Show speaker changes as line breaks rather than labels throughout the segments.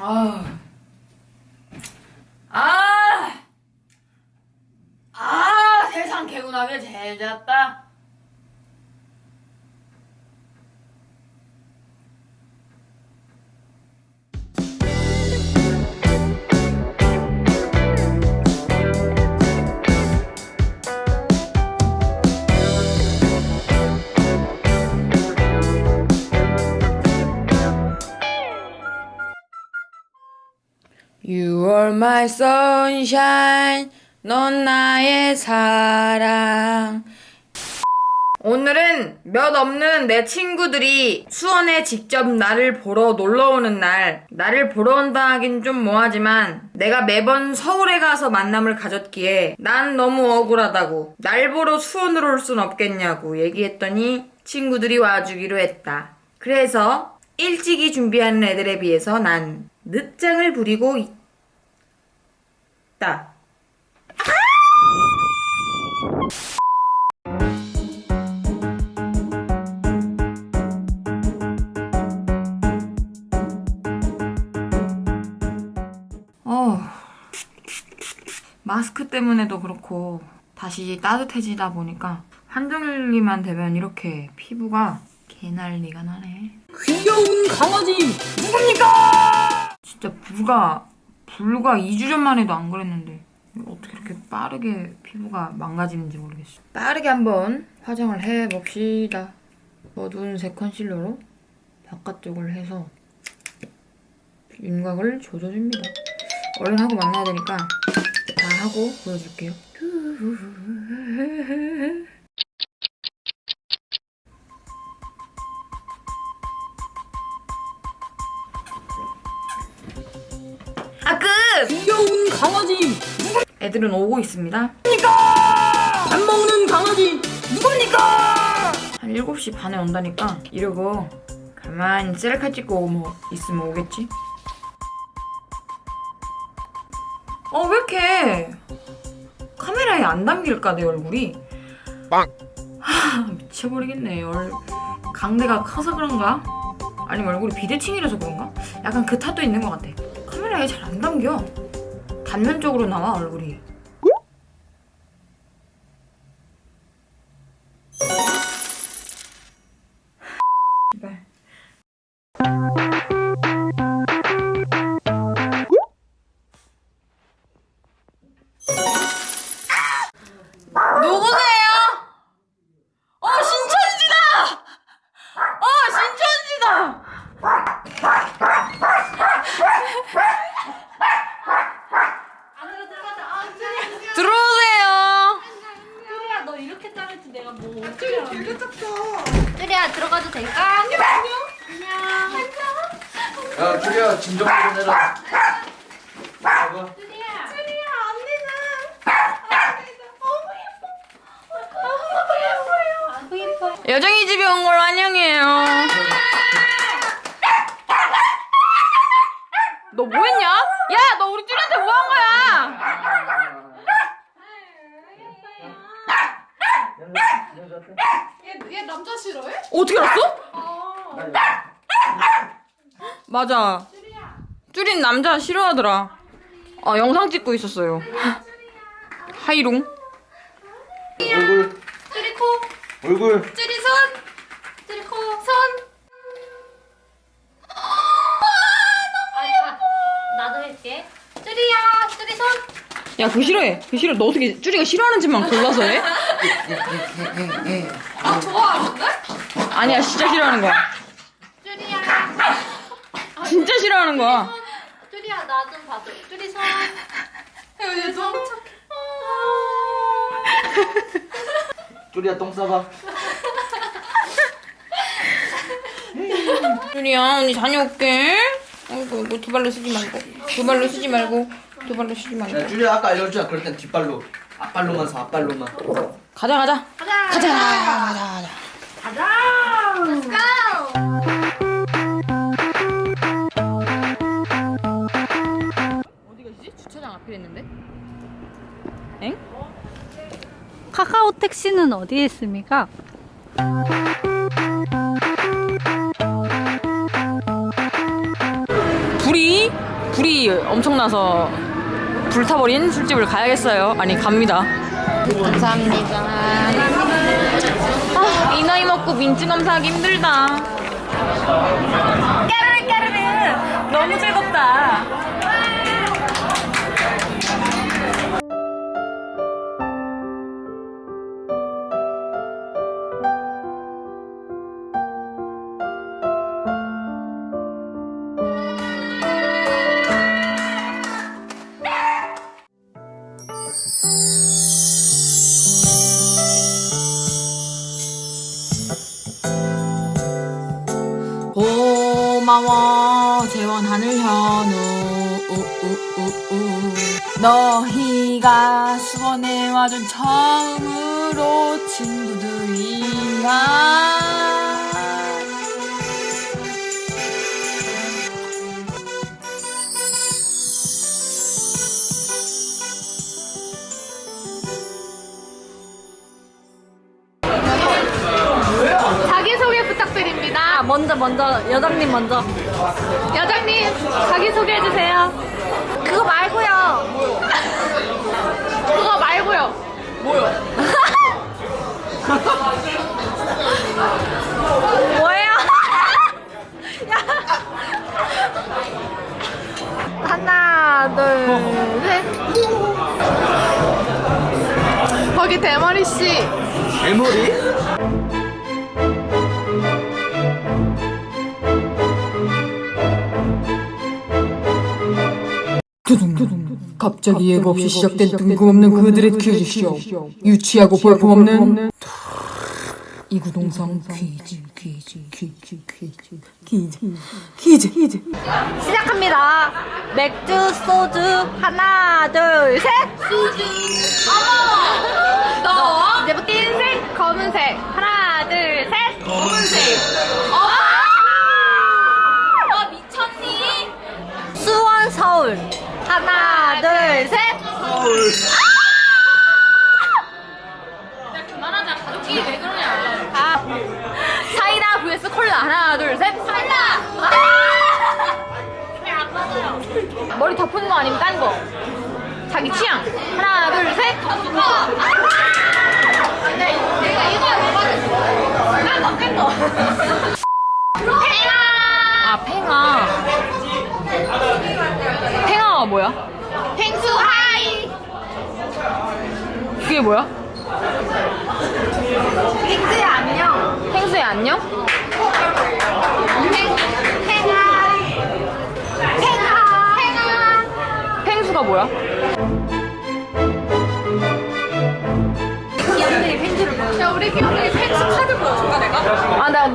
아. You are my sunshine. 넌 나의 사랑. 오늘은 몇 없는 내 친구들이 수원에 직접 나를 보러 놀러 오는 날. 나를 보러 온다 하긴 좀 뭐하지만 내가 매번 서울에 가서 만남을 가졌기에 난 너무 억울하다고. 날 보러 수원으로 올 순 없겠냐고 얘기했더니 친구들이 와주기로 했다. 그래서 일찍이 준비하는 애들에 비해서 난 늦장을 부리고 있다. 어, 마스크 때문에도 그렇고 다시 따뜻해지다 보니까 한정일기만 되면 이렇게 피부가 개난리가 나네.
귀여운 강아지 누굽니까?
진짜 불과 불과 2주 전만 해도 안 그랬는데 어떻게 이렇게 빠르게 피부가 망가지는지 모르겠어. 빠르게 한번 화장을 해봅시다. 어두운 색 컨실러로 바깥쪽을 해서 윤곽을 조져줍니다. 얼른 하고 만나야 되니까 다 하고 보여줄게요. 아 끝!
귀여운 강아지
애들은 오고 있습니다.
밥 먹는 강아지 누굽니까?
한 7시 반에 온다니까 이러고 가만히 셀카 찍고 뭐 있으면 오겠지? 어왜 이렇게 카메라에 안 담길까 내 얼굴이
빵.
하 미쳐버리겠네 얼 강대가 커서 그런가? 아니면 얼굴이 비대칭이라서 그런가? 약간 그 탓도 있는 것 같아 카메라에 잘 안 담겨. 단면적으로 나와 얼굴이
좀 해라. 봐봐.
쭈리야. 쭈리야, 언니는. 너무 예뻐. 너무 예뻐요. 아구 예뻐요.
여정이 집에 온 걸 환영해요. 너 뭐했냐? 야, 너 우리 쭈리한테 뭐 한 거야?
얘, 얘 남자 싫어해?
어떻게 알았어?
어.
맞아. 쭈린 남자 싫어하더라. 아, 영상 찍고 있었어요. 하이롱.
얼굴,
쭈리 코.
얼굴.
쭈리 손. 쭈리 코. 손. 아, 아, 나도 할게. 쭈리야, 쭈리 손.
야, 그거 싫어해. 그거 싫어. 너 어떻게 쭈리가 싫어하는 짓만 골라서 해?
아, 좋아하는데?
아니야, 진짜 싫어하는 거야.
쭈리야.
진짜 싫어하는 거야.
쭈리 손.
얘 너무 착해.
주리야, 똥 싸봐.
쭈리야, 언니 다녀올게. 아이고, 이거 두 발로 쓰지 말고. 두 발로 쓰지 말고. 두 발로 쓰지 말고.
야, 주리야, 아까 알려줬잖아. 그럴 땐 뒷발로. 앞발로만 서, 앞발로만.
가자, 가자.
가자.
가자, 가자, 가자.
Go.
카카오 택시는 어디에 있습니까?
불이 불이 엄청나서 불타버린 술집을 가야겠어요. 아니 갑니다. 감사합니다. 아, 이 나이 먹고 민증 검사 하기 힘들다. 까르르 까르르 너무 즐겁다. 고마워. 재원 하늘 현우. 우우우우. 너희가 수원에 와준 처음으로 친구들이야
먼저, 먼저, 여장님 먼저. 여장님, 자기소개 해주세요. 그거 말고요. 그거 말고요. 뭐요? 뭐예요? 하나, 둘, 셋. 거기 대머리 씨.
대머리?
갑자기 예고 없이 시작된 뜬금없는 그들의 퀴즈쇼 유치하고 볼품없는 이구동성 퀴즈 퀴즈 퀴즈 퀴즈 퀴즈 퀴즈 퀴즈
시작합니다. 맥주, 소주, 하나, 둘, 셋. 소주. 어머. 너. 이제부터 흰색, 검은색. 하나, 둘, 셋. 검은색. 어. 너 미쳤니? 수원, 서울. 하나, 둘, 셋. 서울. 그만하자. 가족끼리 왜 그러냐. 아. 사이다 vs 콜라. 하나, 둘, 셋. 사이다. 왜안 맞아요? 머리 덮은 거 아니면 딴 거? 자기 취향. 하나, 둘, 셋. 덮은 거.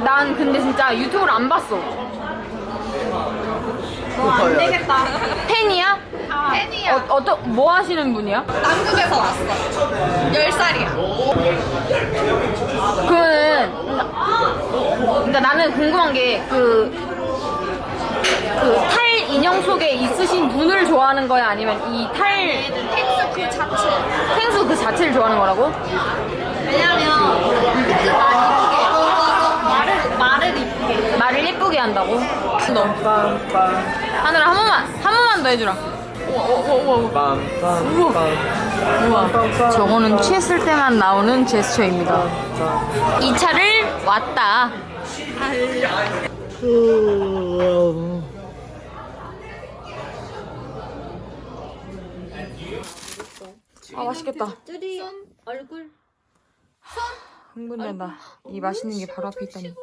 난 근데 진짜 유튜브를 안 봤어. 안 되겠다. 팬이야? 팬이야. 어, 어떤, 뭐 하시는 분이야?
남극에서 왔어. 10살이야.
그러면, 그러니까 나는 궁금한 게, 그, 그 탈 인형 속에 있으신 분을 좋아하는 거야? 아니면 이 탈,
펭수 그 자체.
펭수 그 자체를 좋아하는 거라고?
왜냐면 그 말이 이쁘게 말을 말을 이쁘게
말을 예쁘게 한다고? 너. 하늘아, 한 번만, 한 번만 더 해주라. 우와, 저거는 취했을 때만 나오는 제스처입니다. 이 차를 왔다. 아 맛있겠다.
얼굴
흥분된다. 이 맛있는 게 바로 앞에 있다니.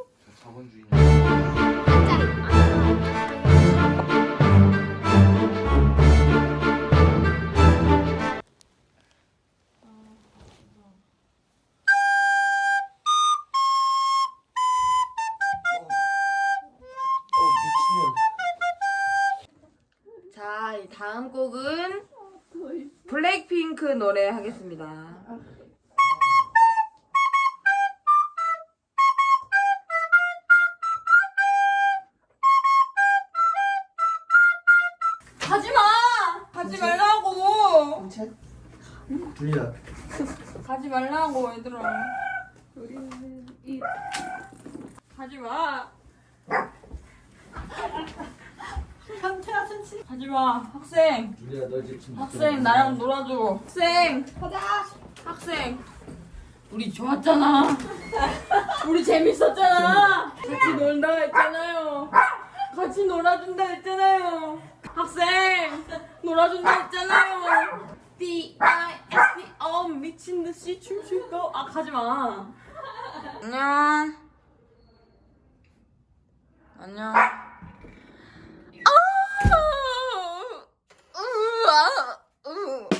핑크 노래 하겠습니다. 하지 마! 하지 말라고!
둘리다.
하지 말라고, 얘들아. 우리는 이. 하지 마! 하지 울지 마. 학생. 학생 나랑 놀아줘. 학생. 가자. 학생. 우리 좋았잖아. 우리 재밌었잖아. 같이 놀다 했잖아요. 같이 놀아준다 했잖아요. 학생. 놀아준다 했잖아요. D I S T 어 미친 듯이 춤출 거. 아 가지 마. 안녕. 안녕. 좋아. 응.